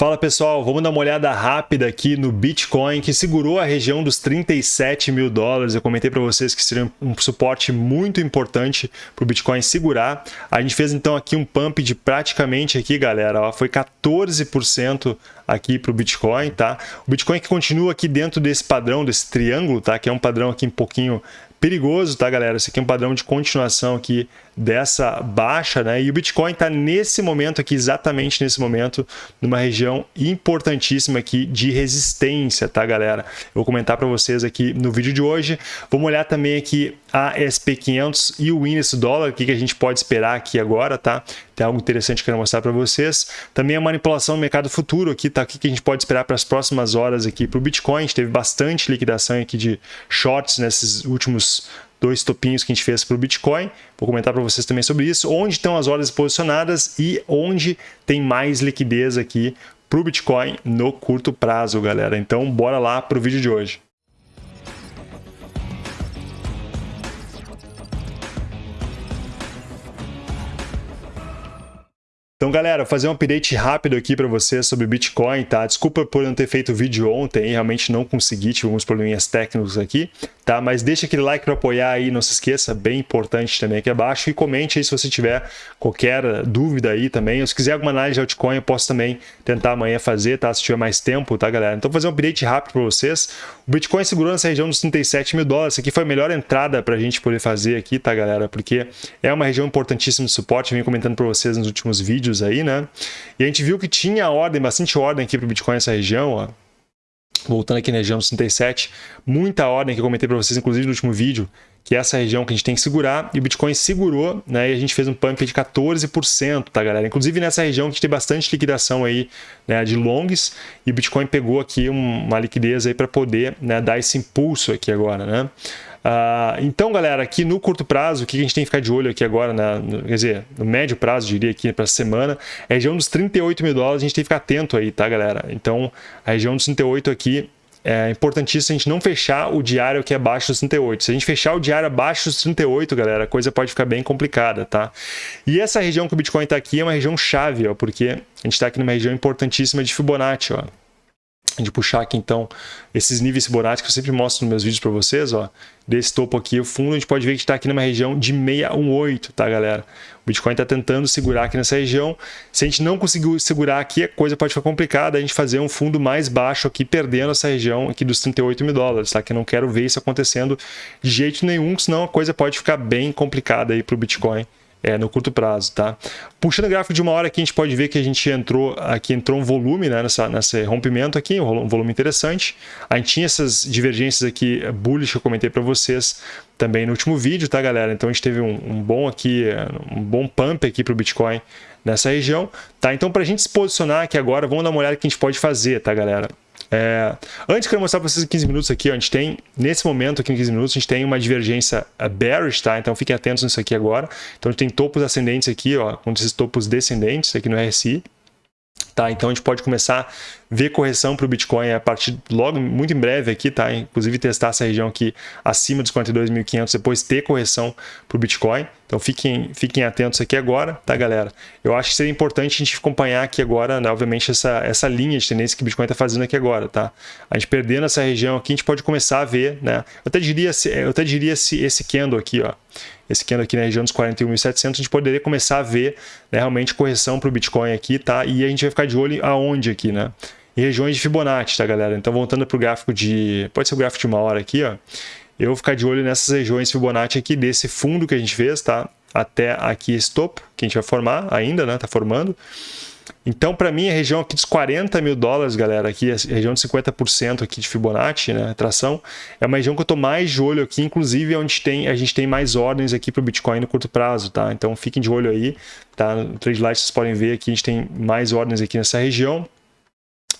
Fala pessoal, vamos dar uma olhada rápida aqui no Bitcoin que segurou a região dos 37 mil dólares. Eu comentei para vocês que seria um suporte muito importante para o Bitcoin segurar. A gente fez então aqui um pump de praticamente aqui, galera, ó, foi 14% aqui para o Bitcoin, tá? O Bitcoin que continua aqui dentro desse padrão, desse triângulo, tá? Que é um padrão aqui um pouquinho perigoso, tá, galera? Esse aqui é um padrão de continuação aqui dessa baixa, né? E o Bitcoin está nesse momento aqui, exatamente nesse momento, numa região importantíssima aqui de resistência, tá, galera? Eu vou comentar para vocês aqui no vídeo de hoje. Vamos olhar também aqui a SP500 e o índice dólar, o que, que a gente pode esperar aqui agora, tá? Algo interessante que eu quero mostrar para vocês. Também a manipulação no mercado futuro aqui, tá? O que, a gente pode esperar para as próximas horas aqui para o Bitcoin. A gente teve bastante liquidação aqui de shorts nesses últimos dois topinhos que a gente fez para o Bitcoin. Vou comentar para vocês também sobre isso, onde estão as ordens posicionadas e onde tem mais liquidez aqui para o Bitcoin no curto prazo, galera. Então, bora lá para o vídeo de hoje. Então, galera, fazer um update rápido aqui para vocês sobre Bitcoin, tá? Desculpa por não ter feito vídeo ontem, realmente não consegui, tive alguns probleminhas técnicos aqui, tá? Mas deixa aquele like para apoiar aí, não se esqueça, bem importante também aqui abaixo, e comente aí se você tiver qualquer dúvida aí também, ou se quiser alguma análise de altcoin, eu posso também tentar amanhã fazer, tá? Se tiver mais tempo, tá, galera? Então, vou fazer um update rápido para vocês. O Bitcoin segurou nessa região dos 37 mil dólares, aqui foi a melhor entrada para a gente poder fazer aqui, tá, galera? Porque é uma região importantíssima de suporte, vim comentando para vocês nos últimos vídeos, vídeos aí, né? E a gente viu que tinha ordem, bastante ordem aqui para o Bitcoin nessa região, ó. Voltando aqui na região dos 37, muita ordem que eu comentei para vocês, inclusive no último vídeo, que é essa região que a gente tem que segurar, e o Bitcoin segurou, né, e a gente fez um pump de 14%, tá, galera? Inclusive nessa região que a gente tem bastante liquidação aí, né, de longs, e o Bitcoin pegou aqui uma liquidez aí para poder, né, dar esse impulso aqui agora, né? Uh, então, galera, aqui no curto prazo, o que a gente tem que ficar de olho aqui agora, na, no, quer dizer, no médio prazo, diria aqui para semana, é a região dos 38 mil dólares, a gente tem que ficar atento aí, tá, galera? Então, a região dos 38 aqui é importantíssimo a gente não fechar o diário que é abaixo dos 38. Se a gente fechar o diário abaixo dos 38, galera, a coisa pode ficar bem complicada, tá? E essa região que o Bitcoin está aqui é uma região chave, ó, porque a gente está aqui numa região importantíssima de Fibonacci, ó de puxar aqui então esses níveis Fibonacci que eu sempre mostro nos meus vídeos para vocês, ó, desse topo aqui, o fundo, a gente pode ver que está aqui numa região de 618, tá galera? O Bitcoin está tentando segurar aqui nessa região, se a gente não conseguir segurar aqui, a coisa pode ficar complicada, a gente fazer um fundo mais baixo aqui, perdendo essa região aqui dos 38 mil dólares, tá? Que eu não quero ver isso acontecendo de jeito nenhum, senão a coisa pode ficar bem complicada aí para o Bitcoin é, no curto prazo, tá? Puxando o gráfico de uma hora aqui, a gente pode ver que a gente entrou, aqui entrou um volume, né, nessa, nesse rompimento aqui, um volume interessante. A gente tinha essas divergências aqui bullish que eu comentei para vocês também no último vídeo, tá, galera? Então a gente teve um, um bom aqui, um bom pump aqui para o Bitcoin nessa região, tá? Então para a gente se posicionar aqui agora, vamos dar uma olhada que a gente pode fazer, tá, galera? É, antes eu mostrar para vocês em 15 minutos aqui, ó, a gente tem, nesse momento aqui em 15 minutos, a gente tem uma divergência bearish, tá? Então fiquem atentos nisso aqui agora. Então a gente tem topos ascendentes aqui, ó, com esses topos descendentes aqui no RSI. Tá, então a gente pode começar ver correção para o Bitcoin a partir logo muito em breve aqui, tá? Inclusive testar essa região aqui acima dos 42.500, depois ter correção para o Bitcoin. Então fiquem, fiquem atentos aqui agora, tá, galera? Eu acho que seria importante a gente acompanhar aqui agora, né, obviamente, essa, essa linha de tendência que o Bitcoin está fazendo aqui agora, tá? A gente perdendo essa região aqui, a gente pode começar a ver, né? Eu até diria, eu até diria esse, esse candle aqui, ó esse candle aqui na região dos 41.700, a gente poderia começar a ver né, realmente correção para o Bitcoin aqui, tá? E a gente vai ficar de olho aonde aqui, né? Em regiões de Fibonacci, tá, galera? Então, voltando para o gráfico de... Pode ser o gráfico de uma hora aqui, ó. Eu vou ficar de olho nessas regiões Fibonacci aqui desse fundo que a gente fez, tá? Até aqui esse topo, que a gente vai formar ainda, né? Tá formando. Então, para mim, a região aqui dos 40 mil dólares, galera, aqui, a região de 50% aqui de Fibonacci, né, tração, é uma região que eu estou mais de olho aqui, inclusive onde tem, a gente tem mais ordens aqui para o Bitcoin no curto prazo, tá? Então, fiquem de olho aí, tá? No Trade Light vocês podem ver aqui, a gente tem mais ordens aqui nessa região.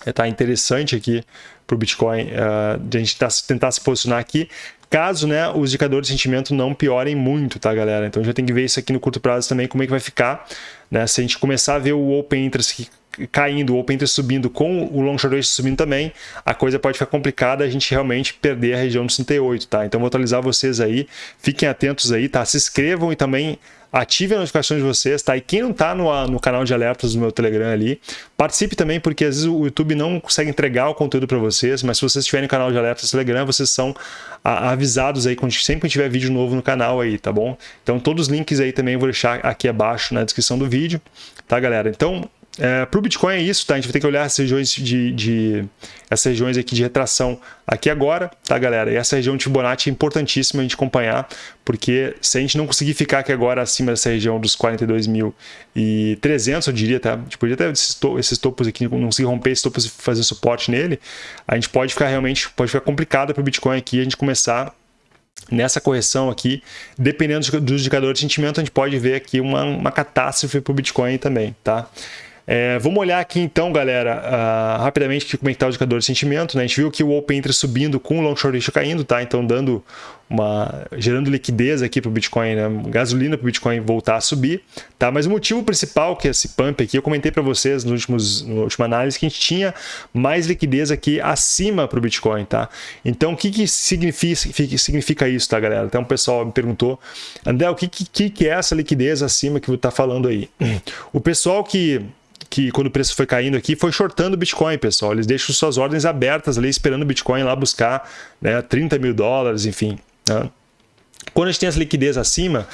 É, tá interessante aqui para o Bitcoin, uh, de a gente tá, tentar se posicionar aqui caso né, os indicadores de sentimento não piorem muito, tá, galera? Então já tem que ver isso aqui no curto prazo também, como é que vai ficar, né? Se a gente começar a ver o Open Interest caindo, o Open Interest subindo com o Long Short Ratio subindo também, a coisa pode ficar complicada, a gente realmente perder a região dos 38, tá? Então vou atualizar vocês aí, fiquem atentos aí, tá? Se inscrevam e também ative as notificações de vocês, tá? E quem não tá no, no canal de alertas do meu Telegram ali, participe também, porque às vezes o YouTube não consegue entregar o conteúdo para vocês, mas se vocês estiverem no canal de alertas do Telegram, vocês são avisados aí quando, sempre que tiver vídeo novo no canal aí, tá bom? Então todos os links aí também eu vou deixar aqui abaixo na descrição do vídeo, tá galera? Então é, para o Bitcoin é isso, tá? A gente vai ter que olhar essas regiões de, de, essas regiões aqui de retração aqui agora, tá, galera? E essa região de Fibonacci é importantíssima a gente acompanhar, porque se a gente não conseguir ficar aqui agora acima dessa região dos 42.300, eu diria, tá? A gente podia ter esses, to esses topos aqui, não conseguir romper esses topos e fazer suporte nele, a gente pode ficar realmente, pode ficar complicado para o Bitcoin aqui a gente começar nessa correção aqui, dependendo dos indicadores de sentimento, a gente pode ver aqui uma, uma catástrofe para o Bitcoin também, tá? É, vamos olhar aqui então, galera, uh, rapidamente como é que está o indicador de sentimento. Né? A gente viu que o Open Interest subindo com o Long Short caindo, tá? Então dando uma, gerando liquidez aqui para o Bitcoin, né? gasolina para o Bitcoin voltar a subir. Tá? Mas o motivo principal que é esse pump aqui, eu comentei para vocês nos últimos, na última análise, que a gente tinha mais liquidez aqui acima para o Bitcoin. Tá? Então o que, que significa, significa isso, tá, galera? Então o pessoal me perguntou, André, o que, que, que é essa liquidez acima que você está falando aí? O pessoal que que quando o preço foi caindo aqui, foi shortando o Bitcoin, pessoal. Eles deixam suas ordens abertas ali, esperando o Bitcoin lá buscar né, 30 mil dólares, enfim. Né? Quando a gente tem essa liquidez acima,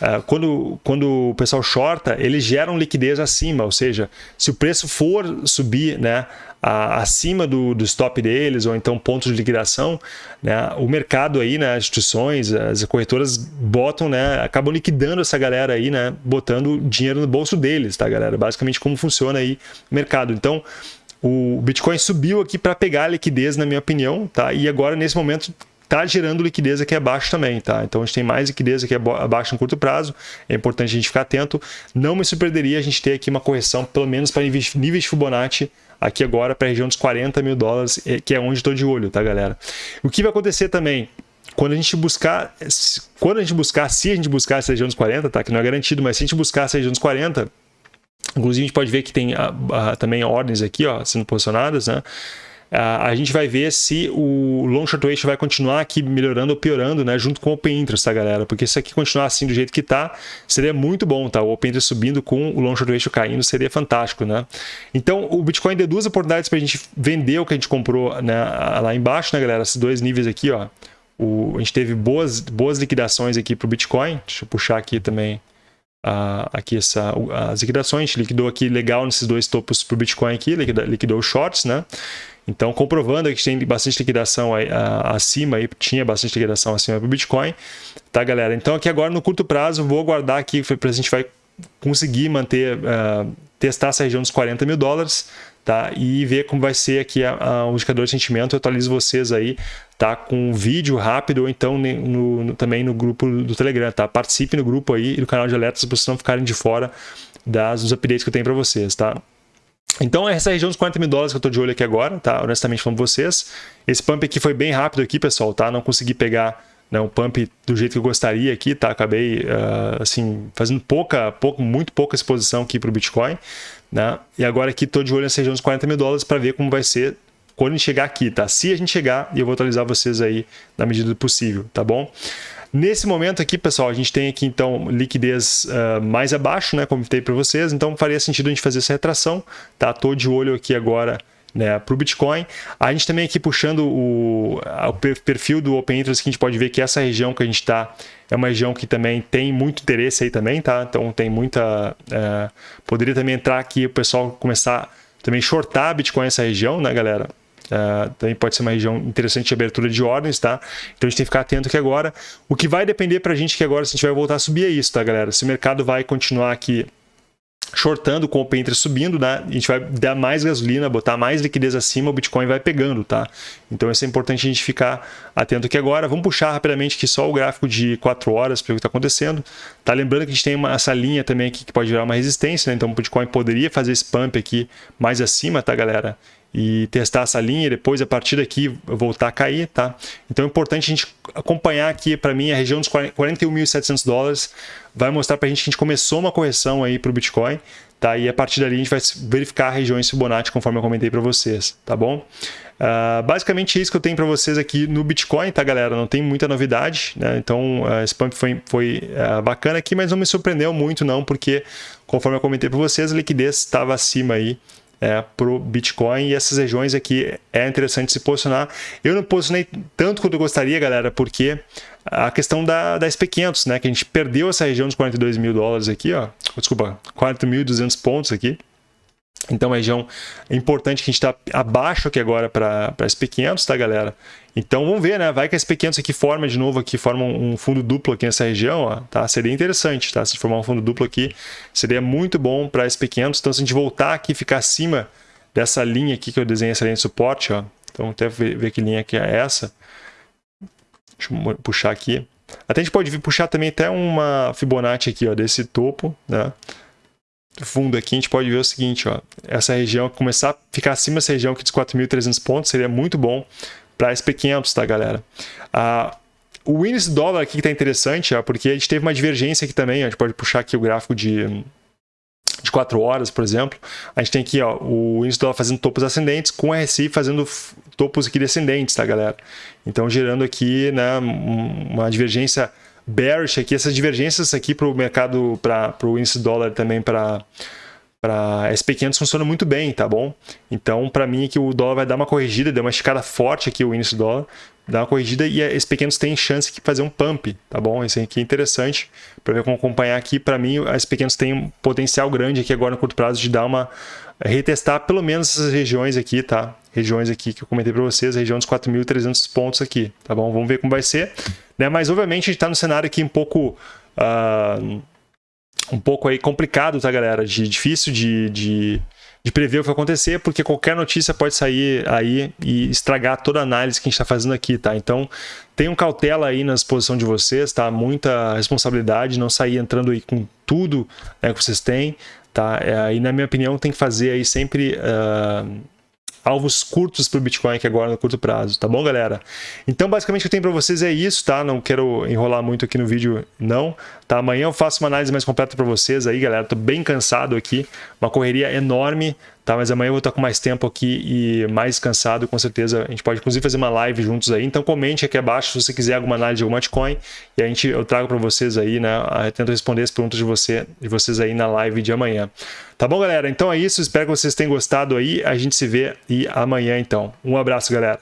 uh, quando, quando o pessoal shorta, eles geram liquidez acima, ou seja, se o preço for subir né, acima do, do stop deles, ou então pontos de liquidação, né, o mercado aí, né, as instituições, as corretoras botam, né, acabam liquidando essa galera aí, né, botando dinheiro no bolso deles, tá, galera? Basicamente como funciona aí o mercado. Então, o Bitcoin subiu aqui para pegar a liquidez, na minha opinião, tá? E agora, nesse momento, está gerando liquidez aqui abaixo também, tá? Então a gente tem mais liquidez aqui abaixo no curto prazo, é importante a gente ficar atento. Não me surpreenderia a gente ter aqui uma correção, pelo menos para níveis de Fibonacci, aqui agora para a região dos 40 mil dólares, é, que é onde estou de olho, tá, galera? O que vai acontecer também? Quando a gente buscar, quando a gente buscar, se a gente buscar essa região dos 40, tá? Que não é garantido, mas se a gente buscar essa região dos 40, inclusive a gente pode ver que tem a, a, também ordens aqui, ó, sendo posicionadas, né? A gente vai ver se o long short ratio vai continuar aqui melhorando ou piorando, né, junto com o open interest, tá, galera? Porque se aqui continuar assim do jeito que tá, seria muito bom, tá? O open interest subindo com o long short ratio caindo seria fantástico, né? Então, o Bitcoin deu duas oportunidades para a gente vender o que a gente comprou né, lá embaixo, né, galera? Esses dois níveis aqui, ó. O, a gente teve boas, boas liquidações aqui para o Bitcoin. Deixa eu puxar aqui também aqui essa, as liquidações. A liquidou aqui legal nesses dois topos para o Bitcoin aqui, liquidou, liquidou shorts, né? Então, comprovando que tem bastante liquidação aí, acima, aí, tinha bastante liquidação acima do Bitcoin, tá, galera? Então, aqui agora no curto prazo, vou aguardar aqui para a gente vai conseguir manter, uh, testar essa região dos 40 mil dólares, tá? E ver como vai ser aqui a, a, o indicador de sentimento. Eu atualizo vocês aí, tá? Com um vídeo rápido ou então no, no, também no grupo do Telegram, tá? Participe no grupo aí e no canal de alertas para vocês não ficarem de fora das, dos updates que eu tenho para vocês, tá? Então, essa região dos 40 mil dólares que eu estou de olho aqui agora, tá? Honestamente falando com vocês. Esse pump aqui foi bem rápido aqui, pessoal, tá? Não consegui pegar né, um pump do jeito que eu gostaria aqui, tá? Acabei, uh, assim, fazendo pouca, pouco, muito pouca exposição aqui para o Bitcoin, né? E agora aqui estou de olho nessa região dos 40 mil dólares para ver como vai ser quando a gente chegar aqui, tá? Se a gente chegar, eu vou atualizar vocês aí na medida do possível, tá bom? Nesse momento aqui, pessoal, a gente tem aqui então liquidez uh, mais abaixo, né, como eu para vocês, então faria sentido a gente fazer essa retração, tá? Tô de olho aqui agora né, para o Bitcoin. A gente também aqui puxando o, o, perfil do Open Interest, que a gente pode ver que essa região que a gente está é uma região que também tem muito interesse aí também, tá? Então tem muita... Uh, poderia também entrar aqui o pessoal começar também shortar Bitcoin nessa região, né, galera? Uh, também pode ser uma região interessante de abertura de ordens, tá? Então a gente tem que ficar atento que agora, o que vai depender para a gente que agora se a gente vai voltar a subir é isso, tá, galera? Se o mercado vai continuar aqui shortando com o open interest subindo, né? A gente vai dar mais gasolina, botar mais liquidez acima, o Bitcoin vai pegando, tá? Então isso é importante a gente ficar atento aqui agora. Vamos puxar rapidamente aqui só o gráfico de 4 horas para ver o que está acontecendo. Tá lembrando que a gente tem uma, essa linha também aqui que pode gerar uma resistência, né? Então o Bitcoin poderia fazer esse pump aqui mais acima, tá, galera? E testar essa linha e depois a partir daqui voltar a cair, tá? Então é importante a gente acompanhar aqui para mim a região dos 41.700 dólares vai mostrar para a gente que a gente começou uma correção aí para o Bitcoin, tá? E a partir dali a gente vai verificar regiões Fibonacci conforme eu comentei para vocês, tá bom? Uh, basicamente é isso que eu tenho para vocês aqui no Bitcoin, tá galera? Não tem muita novidade, né? Então uh, esse pump foi, foi uh, bacana aqui, mas não me surpreendeu muito não, porque conforme eu comentei para vocês, a liquidez estava acima aí é, para o Bitcoin. E essas regiões aqui é interessante se posicionar. Eu não posicionei tanto quanto eu gostaria, galera, porque a questão da, da SP500, né, que a gente perdeu essa região dos 42 mil dólares aqui, ó, desculpa, 4.200 pontos aqui, então, região importante que a gente está abaixo aqui agora para a SP500, tá, galera? Então, vamos ver, né? Vai que a SP500 aqui forma de novo, aqui forma um fundo duplo aqui nessa região, ó, tá? Seria interessante, tá? Se formar um fundo duplo aqui, seria muito bom para a SP500. Então, se a gente voltar aqui e ficar acima dessa linha aqui que eu desenhei, essa linha de suporte, ó. Então, até ver, ver que linha que é essa. Deixa eu puxar aqui. Até a gente pode puxar também até uma Fibonacci aqui, ó, desse topo, né? Fundo aqui, a gente pode ver o seguinte, ó, essa região, começar a ficar acima dessa região aqui dos 4.300 pontos, seria muito bom para SP500, tá, galera? Ah, o índice dólar aqui que está interessante, ó, porque a gente teve uma divergência aqui também, ó, a gente pode puxar aqui o gráfico de, de 4 horas, por exemplo. A gente tem aqui ó, o índice dólar fazendo topos ascendentes, com o RSI fazendo topos aqui descendentes, tá, galera? Então, gerando aqui né, uma divergência bearish aqui, essas divergências aqui para o mercado, para o índice dólar também para para SP500 funciona muito bem, tá bom? Então, para mim, que o dólar vai dar uma corrigida, deu uma esticada forte aqui o índice dólar, dá uma corrigida e a SP500 tem chance de fazer um pump, tá bom? Esse aqui é interessante para ver como acompanhar aqui. Para mim, a SP500 tem um potencial grande aqui agora no curto prazo de dar uma retestar pelo menos essas regiões aqui, tá? Regiões aqui que eu comentei para vocês, a região dos 4.300 pontos aqui, tá bom? Vamos ver como vai ser. Né? Mas, obviamente, a gente está no cenário aqui um pouco... Uh, um pouco aí complicado, tá, galera? De, difícil de, de, de, prever o que vai acontecer, porque qualquer notícia pode sair aí e estragar toda a análise que a gente está fazendo aqui, tá? Então, tenham cautela aí na exposição de vocês, tá? Muita responsabilidade, não sair entrando aí com tudo né, que vocês têm, tá? É, e na minha opinião, tem que fazer aí sempre... Uh, alvos curtos para o Bitcoin aqui agora no curto prazo, tá bom, galera? Então, basicamente, o que eu tenho para vocês é isso, tá? Não quero enrolar muito aqui no vídeo, não. Tá? Amanhã eu faço uma análise mais completa para vocês aí, galera. Tô bem cansado aqui, uma correria enorme, tá? Mas amanhã eu vou estar com mais tempo aqui e mais cansado, com certeza. A gente pode, inclusive, fazer uma live juntos aí. Então, comente aqui abaixo se você quiser alguma análise de alguma altcoin e a gente, eu trago para vocês aí, né? Eu tento responder as perguntas de, você, de vocês aí na live de amanhã. Tá bom, galera? Então é isso. Espero que vocês tenham gostado aí. A gente se vê e amanhã, então. Um abraço, galera.